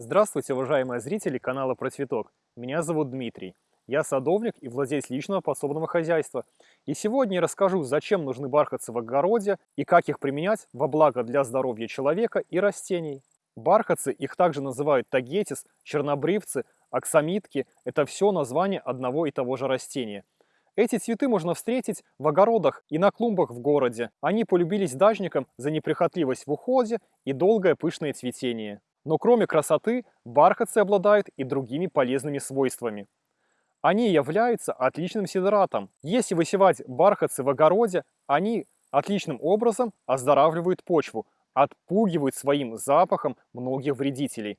Здравствуйте, уважаемые зрители канала Про Цветок. Меня зовут Дмитрий. Я садовник и владелец личного подсобного хозяйства. И сегодня я расскажу, зачем нужны бархатцы в огороде и как их применять во благо для здоровья человека и растений. Бархатцы, их также называют тагетис, чернобривцы, аксамитки – это все название одного и того же растения – эти цветы можно встретить в огородах и на клумбах в городе. Они полюбились дачникам за неприхотливость в уходе и долгое пышное цветение. Но кроме красоты, бархатцы обладают и другими полезными свойствами. Они являются отличным сидратом. Если высевать бархатцы в огороде, они отличным образом оздоравливают почву, отпугивают своим запахом многих вредителей.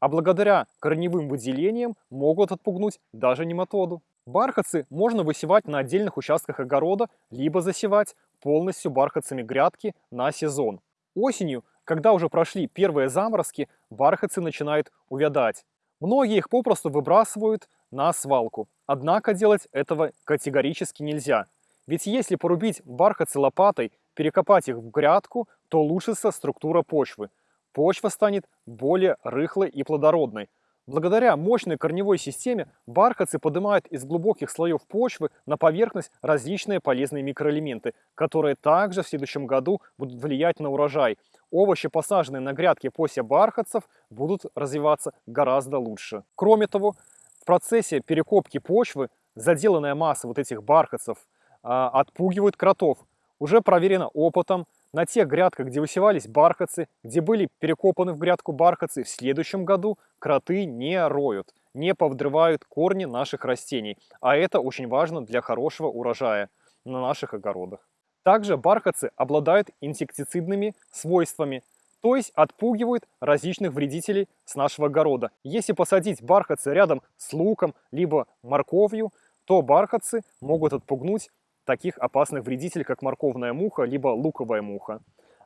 А благодаря корневым выделениям могут отпугнуть даже нематоду. Бархатцы можно высевать на отдельных участках огорода, либо засевать полностью бархатцами грядки на сезон. Осенью, когда уже прошли первые заморозки, бархатцы начинают увядать. Многие их попросту выбрасывают на свалку. Однако делать этого категорически нельзя. Ведь если порубить бархатцы лопатой, перекопать их в грядку, то улучшится структура почвы. Почва станет более рыхлой и плодородной, Благодаря мощной корневой системе бархатцы поднимают из глубоких слоев почвы на поверхность различные полезные микроэлементы, которые также в следующем году будут влиять на урожай. Овощи, посаженные на грядке после бархатцев, будут развиваться гораздо лучше. Кроме того, в процессе перекопки почвы заделанная масса вот этих бархатцев а, отпугивает кротов. Уже проверено опытом, на тех грядках, где высевались бархатцы, где были перекопаны в грядку бархатцы, в следующем году кроты не роют, не повдрывают корни наших растений. А это очень важно для хорошего урожая на наших огородах. Также бархатцы обладают инсектицидными свойствами, то есть отпугивают различных вредителей с нашего огорода. Если посадить бархатцы рядом с луком, либо морковью, то бархатцы могут отпугнуть таких опасных вредителей, как морковная муха, либо луковая муха.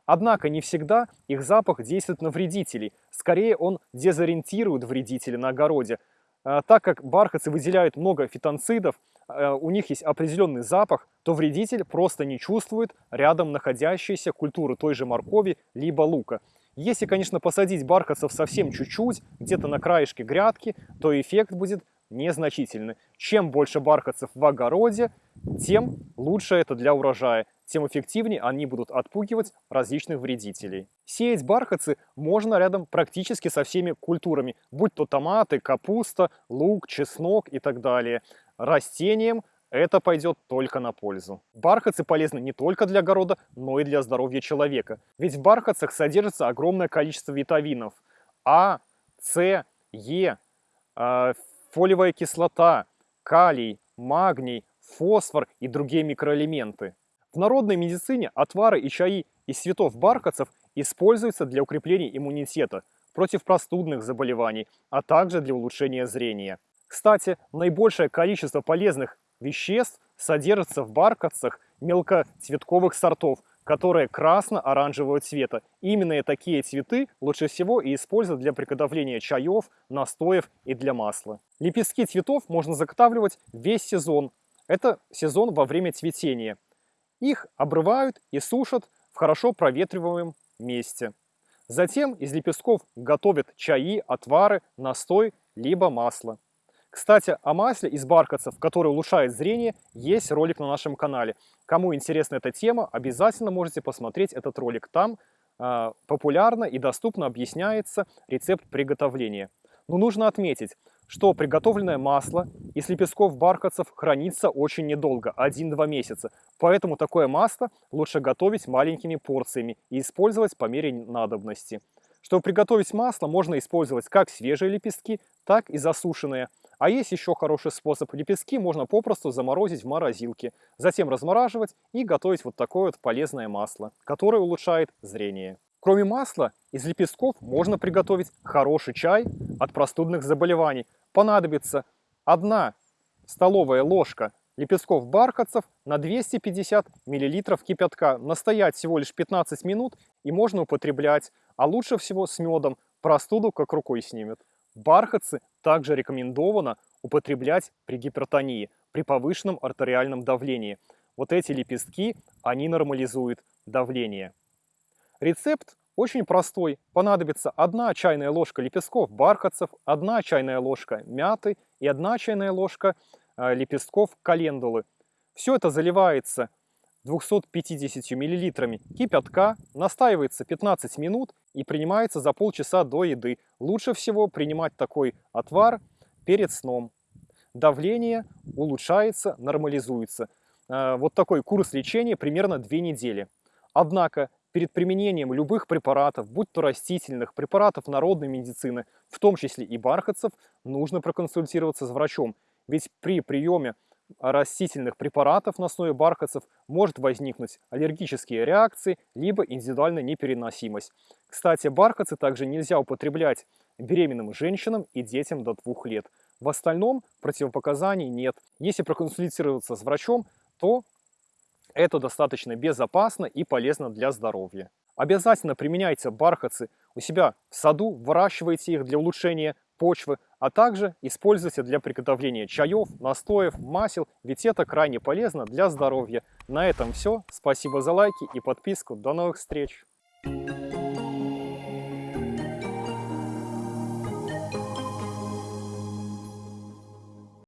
Однако не всегда их запах действует на вредителей. Скорее он дезориентирует вредителя на огороде. А, так как бархатцы выделяют много фитонцидов, у них есть определенный запах, то вредитель просто не чувствует рядом находящиеся культуры той же моркови либо лука. Если, конечно, посадить бархатцев совсем чуть-чуть, где-то на краешке грядки, то эффект будет незначительны. Чем больше бархатцев в огороде, тем лучше это для урожая, тем эффективнее они будут отпугивать различных вредителей. Сеять бархатцы можно рядом практически со всеми культурами, будь то томаты, капуста, лук, чеснок и так далее. Растениям это пойдет только на пользу. Бархатцы полезны не только для огорода, но и для здоровья человека. Ведь в бархатцах содержится огромное количество витаминов А, С, Е, а, фолиевая кислота, калий, магний, фосфор и другие микроэлементы. В народной медицине отвары и чаи из цветов бархатцев используются для укрепления иммунитета, против простудных заболеваний, а также для улучшения зрения. Кстати, наибольшее количество полезных веществ содержится в бархатцах мелкоцветковых сортов, которые красно-оранжевого цвета. Именно такие цветы лучше всего и используют для приготовления чаев, настоев и для масла. Лепестки цветов можно заготавливать весь сезон. Это сезон во время цветения. Их обрывают и сушат в хорошо проветриваемом месте. Затем из лепестков готовят чаи, отвары, настой, либо масло. Кстати, о масле из бархатцев, который улучшает зрение, есть ролик на нашем канале. Кому интересна эта тема, обязательно можете посмотреть этот ролик. Там э, популярно и доступно объясняется рецепт приготовления. Но нужно отметить, что приготовленное масло из лепестков бархатцев хранится очень недолго, 1-2 месяца. Поэтому такое масло лучше готовить маленькими порциями и использовать по мере надобности. Чтобы приготовить масло, можно использовать как свежие лепестки, так и засушенные – а есть еще хороший способ. Лепестки можно попросту заморозить в морозилке, затем размораживать и готовить вот такое вот полезное масло, которое улучшает зрение. Кроме масла, из лепестков можно приготовить хороший чай от простудных заболеваний. Понадобится 1 столовая ложка лепестков бархатцев на 250 мл кипятка. Настоять всего лишь 15 минут и можно употреблять, а лучше всего с медом. Простуду как рукой снимет. Бархатцы также рекомендовано употреблять при гипертонии, при повышенном артериальном давлении. Вот эти лепестки, они нормализуют давление. Рецепт очень простой. Понадобится 1 чайная ложка лепестков бархатцев, 1 чайная ложка мяты и 1 чайная ложка э, лепестков календулы. Все это заливается 250 мл кипятка, настаивается 15 минут и принимается за полчаса до еды. Лучше всего принимать такой отвар перед сном. Давление улучшается, нормализуется. Э, вот такой курс лечения примерно 2 недели. Однако перед применением любых препаратов, будь то растительных, препаратов народной медицины, в том числе и бархатцев, нужно проконсультироваться с врачом. Ведь при приеме растительных препаратов на основе бархатцев может возникнуть аллергические реакции, либо индивидуальная непереносимость. Кстати, бархатцы также нельзя употреблять беременным женщинам и детям до двух лет. В остальном противопоказаний нет. Если проконсультироваться с врачом, то это достаточно безопасно и полезно для здоровья. Обязательно применяйте бархатцы у себя в саду, выращивайте их для улучшения почвы, а также используйте для приготовления чаев, настоев, масел, ведь это крайне полезно для здоровья. На этом все. Спасибо за лайки и подписку. До новых встреч! Thank you.